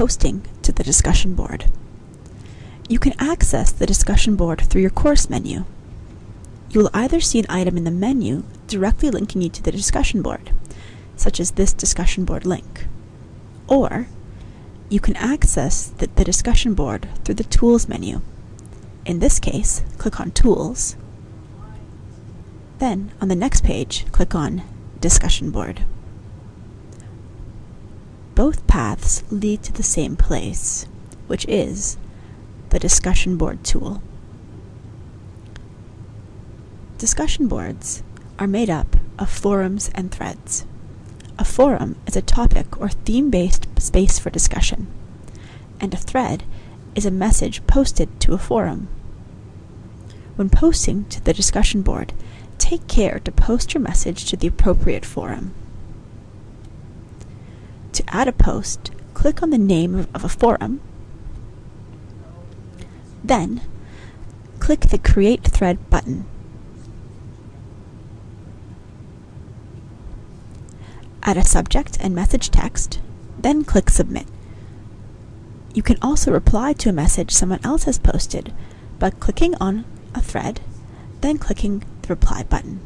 posting to the discussion board. You can access the discussion board through your course menu. You will either see an item in the menu directly linking you to the discussion board, such as this discussion board link, or you can access the, the discussion board through the Tools menu. In this case, click on Tools. Then, on the next page, click on Discussion Board. Both paths lead to the same place, which is the Discussion Board tool. Discussion boards are made up of forums and threads. A forum is a topic or theme based space for discussion, and a thread is a message posted to a forum. When posting to the discussion board, take care to post your message to the appropriate forum. To add a post, click on the name of a forum, then click the Create Thread button. Add a subject and message text, then click Submit. You can also reply to a message someone else has posted by clicking on a thread, then clicking the Reply button.